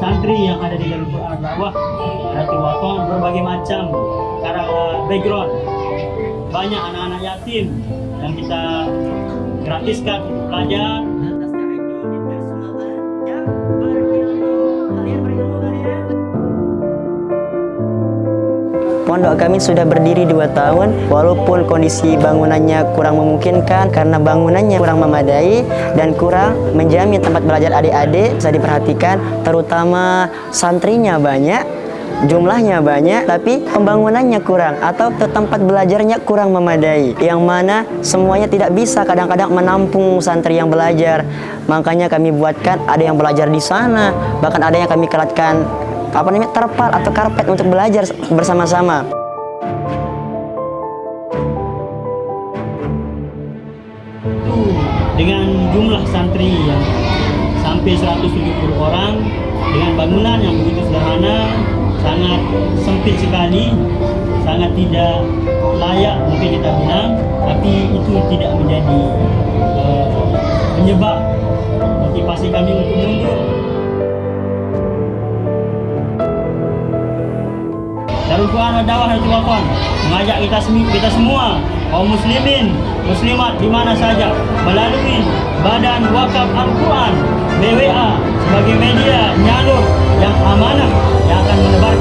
santri yang ada di Garut Quran Ratu Waton berbagai macam cara background banyak anak-anak yatim yang kita gratiskan untuk belajar Pondok kami sudah berdiri dua tahun walaupun kondisi bangunannya kurang memungkinkan karena bangunannya kurang memadai dan kurang menjamin tempat belajar adik-adik bisa diperhatikan terutama santrinya banyak jumlahnya banyak tapi pembangunannya kurang atau tempat belajarnya kurang memadai yang mana semuanya tidak bisa kadang-kadang menampung santri yang belajar. Makanya kami buatkan ada yang belajar di sana bahkan ada yang kami keratkan apa namanya terpal atau karpet untuk belajar bersama-sama. Dengan jumlah santri yang sampai 170 orang dengan bangunan yang begitu sederhana sangat sempit sekali sangat tidak layak mungkin kita bilang tapi itu tidak menjadi eh, penyebab motivasi kami untuk mundur. Darul Quran Dawah Hati Wafan mengajak kita kita semua kaum muslimin muslimat di mana saja melalui Badan Wakaf Al-Quran BWA sebagai media nyalur yang amanah yang akan menebarkan